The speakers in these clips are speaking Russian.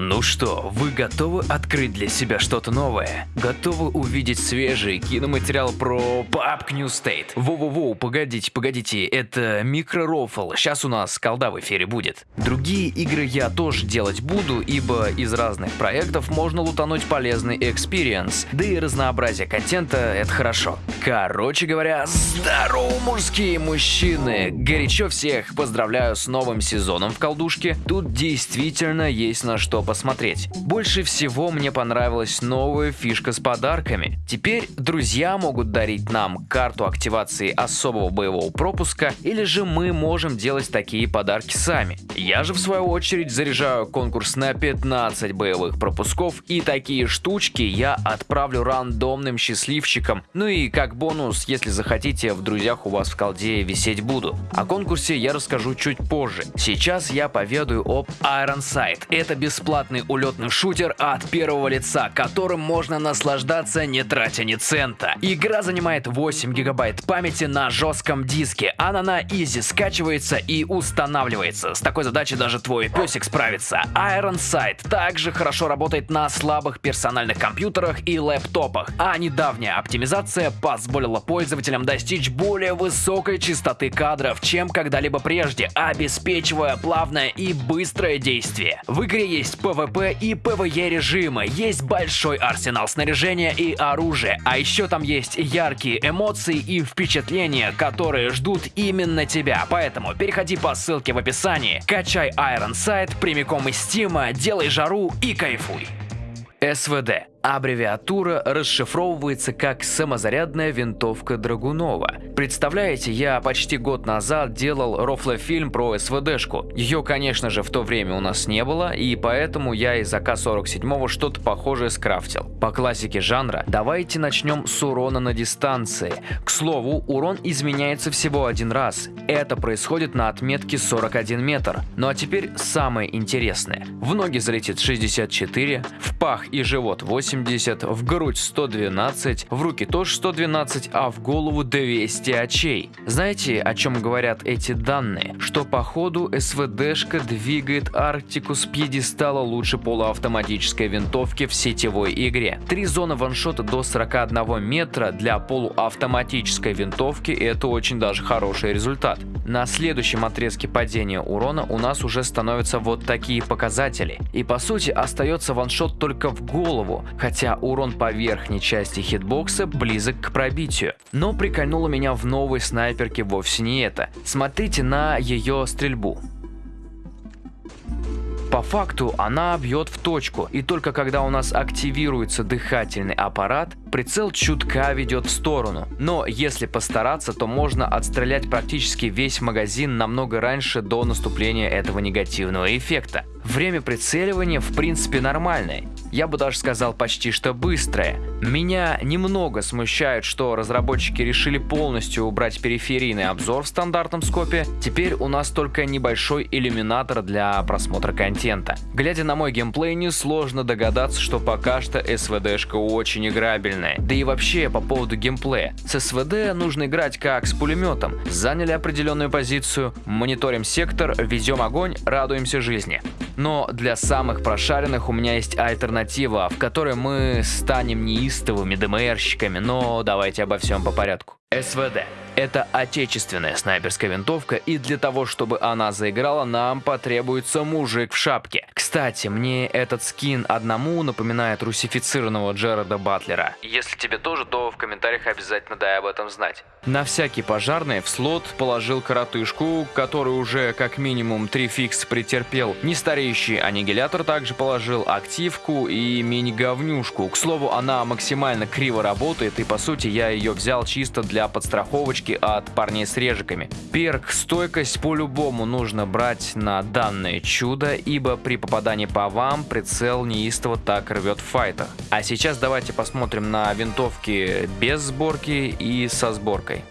Ну что, вы готовы открыть для себя что-то новое? Готовы увидеть свежий киноматериал про PUBG New State? Воу-воу-воу, погодите, погодите, это микророфл, сейчас у нас колда в эфире будет. Другие игры я тоже делать буду, ибо из разных проектов можно лутануть полезный experience, да и разнообразие контента это хорошо. Короче говоря, здорово, мужские мужчины! Горячо всех поздравляю с новым сезоном в колдушке. Тут действительно есть на что посмотреть. Больше всего мне понравилась новая фишка с подарками. Теперь друзья могут дарить нам карту активации особого боевого пропуска, или же мы можем делать такие подарки сами. Я же в свою очередь заряжаю конкурс на 15 боевых пропусков, и такие штучки я отправлю рандомным счастливчикам. Ну и как бонус, если захотите, в друзьях у вас в колде висеть буду. О конкурсе я расскажу чуть позже. Сейчас я поведаю об Iron Sight. Это бесплатно бесплатный улетный шутер от первого лица, которым можно наслаждаться не тратя ни цента. Игра занимает 8 гигабайт памяти на жестком диске. Она на изи скачивается и устанавливается. С такой задачей даже твой песик справится. Iron Sight также хорошо работает на слабых персональных компьютерах и лэптопах, а недавняя оптимизация позволила пользователям достичь более высокой частоты кадров, чем когда-либо прежде, обеспечивая плавное и быстрое действие. В игре есть PvP и PvE режимы, есть большой арсенал снаряжения и оружия, а еще там есть яркие эмоции и впечатления, которые ждут именно тебя. Поэтому переходи по ссылке в описании, качай Iron Sight прямиком из Стима, делай жару и кайфуй. СВД Аббревиатура расшифровывается как «самозарядная винтовка Драгунова». Представляете, я почти год назад делал рофлофильм про СВДшку. Ее, конечно же, в то время у нас не было, и поэтому я из АК-47 что-то похожее скрафтил. По классике жанра, давайте начнем с урона на дистанции. К слову, урон изменяется всего один раз. Это происходит на отметке 41 метр. Ну а теперь самое интересное. В ноги залетит 64, в пах и живот 8, 180, в грудь 112, в руки тоже 112, а в голову 200 очей. Знаете, о чем говорят эти данные? Что по ходу СВДшка двигает Арктику с пьедестала лучше полуавтоматической винтовки в сетевой игре. Три зоны ваншота до 41 метра для полуавтоматической винтовки это очень даже хороший результат. На следующем отрезке падения урона у нас уже становятся вот такие показатели. И по сути остается ваншот только в голову, хотя урон по верхней части хитбокса близок к пробитию. Но прикольнуло меня в новой снайперке вовсе не это. Смотрите на ее стрельбу. По факту она бьет в точку, и только когда у нас активируется дыхательный аппарат, прицел чутка ведет в сторону. Но если постараться, то можно отстрелять практически весь магазин намного раньше до наступления этого негативного эффекта. Время прицеливания в принципе нормальное, я бы даже сказал почти что быстрое. Меня немного смущает, что разработчики решили полностью убрать периферийный обзор в стандартном скопе, теперь у нас только небольшой иллюминатор для просмотра контента. Глядя на мой геймплей, несложно догадаться, что пока что СВДшка очень играбельная. Да и вообще по поводу геймплея. С СВД нужно играть как с пулеметом. Заняли определенную позицию, мониторим сектор, везем огонь, радуемся жизни. Но для самых прошаренных у меня есть альтернатива, в которой мы станем неистовыми ДМРщиками, но давайте обо всем по порядку. СВД. Это отечественная снайперская винтовка, и для того, чтобы она заиграла, нам потребуется мужик в шапке. Кстати, мне этот скин одному напоминает русифицированного Джерарда Батлера. Если тебе тоже, то в комментариях обязательно дай об этом знать. На всякий пожарный в слот положил коротышку, который уже как минимум три фикс претерпел. Нестареющий аннигилятор также положил активку и мини-говнюшку. К слову, она максимально криво работает, и по сути я ее взял чисто для подстраховочки от парней с режиками. Перк стойкость по-любому нужно брать на данное чудо, ибо при попадании по вам прицел неистово так рвет в файтах. А сейчас давайте посмотрим на винтовки без сборки и со сборкой.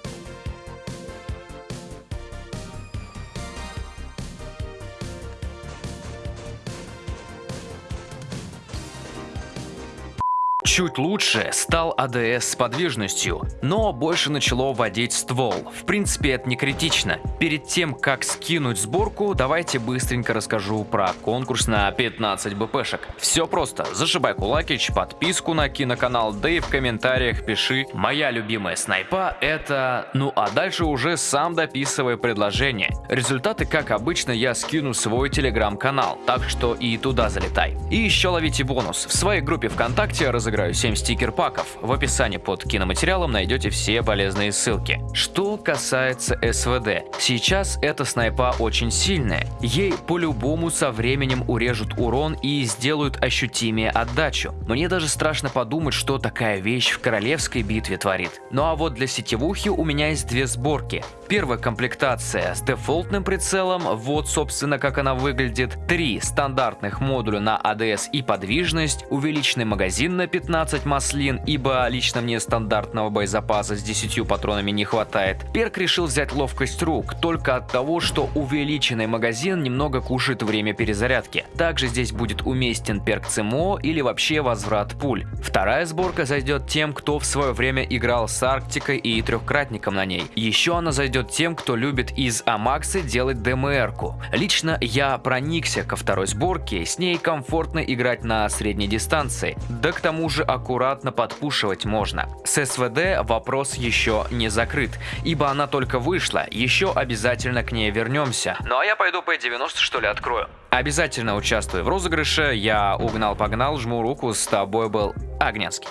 Чуть лучше стал АДС с подвижностью, но больше начало водить ствол. В принципе, это не критично. Перед тем, как скинуть сборку, давайте быстренько расскажу про конкурс на 15 БПшек. Все просто. Зашибай кулакич, подписку на киноканал, да и в комментариях пиши «Моя любимая снайпа это...» Ну а дальше уже сам дописывай предложение. Результаты, как обычно, я скину свой телеграм-канал, так что и туда залетай. И еще ловите бонус. В своей группе ВКонтакте разыграю 7 стикер-паков. В описании под киноматериалом найдете все полезные ссылки. Что касается СВД. Сейчас эта снайпа очень сильная. Ей по-любому со временем урежут урон и сделают ощутимее отдачу. Мне даже страшно подумать, что такая вещь в королевской битве творит. Ну а вот для сетевухи у меня есть две сборки. Первая комплектация с дефолтным прицелом, вот собственно как она выглядит. Три стандартных модуля на АДС и подвижность, увеличенный магазин на 15 маслин, ибо лично мне стандартного боезапаса с 10 патронами не хватает. Перк решил взять ловкость рук, только от того, что увеличенный магазин немного кушает время перезарядки. Также здесь будет уместен перк ЦМО или вообще возврат пуль. Вторая сборка зайдет тем, кто в свое время играл с Арктикой и трехкратником на ней. Еще она зайдет тем, кто любит из Амаксы делать ДМР-ку. Лично я проникся ко второй сборке, с ней комфортно играть на средней дистанции, да к тому же аккуратно подпушивать можно. С СВД вопрос еще не закрыт, ибо она только вышла, еще обязательно к ней вернемся. Ну а я пойду по 90 что ли открою. Обязательно участвую в розыгрыше, я угнал-погнал, жму руку, с тобой был Огненский.